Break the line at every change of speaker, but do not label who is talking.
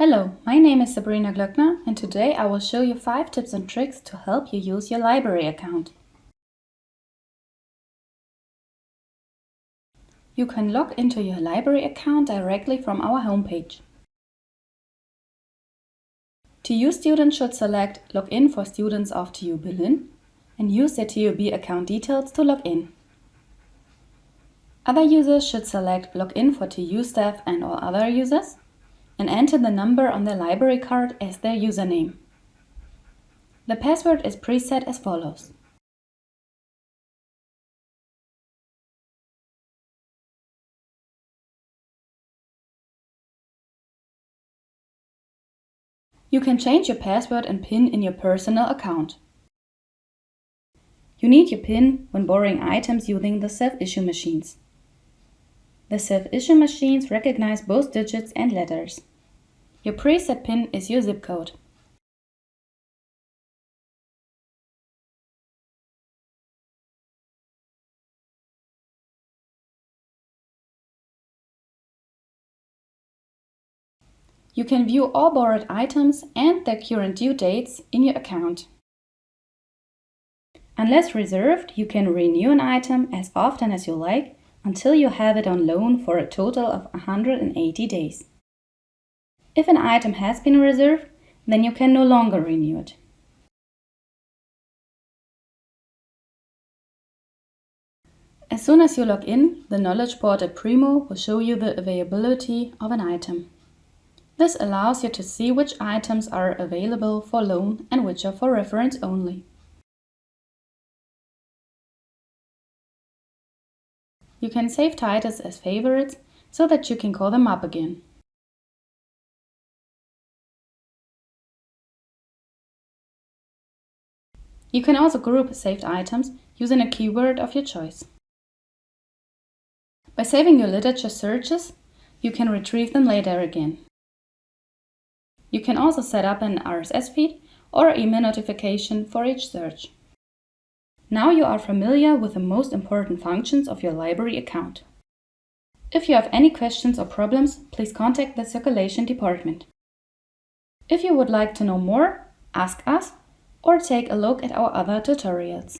Hello, my name is Sabrina Glöckner and today I will show you 5 tips and tricks to help you use your library account. You can log into your library account directly from our homepage. TU students should select Login for students of TU Berlin and use their TUB account details to log in. Other users should select Login for TU staff and all other users and enter the number on their library card as their username. The password is preset as follows. You can change your password and PIN in your personal account. You need your PIN when borrowing items using the self-issue machines. The self-issue machines recognize both digits and letters. Your preset PIN is your zip code. You can view all borrowed items and their current due dates in your account. Unless reserved, you can renew an item as often as you like until you have it on loan for a total of 180 days. If an item has been reserved, then you can no longer renew it. As soon as you log in, the Knowledge Portal Primo will show you the availability of an item. This allows you to see which items are available for loan and which are for reference only. You can save titles as favorites so that you can call them up again. You can also group saved items using a keyword of your choice. By saving your literature searches, you can retrieve them later again. You can also set up an RSS feed or email notification for each search. Now you are familiar with the most important functions of your library account. If you have any questions or problems, please contact the circulation department. If you would like to know more, ask us or take a look at our other tutorials.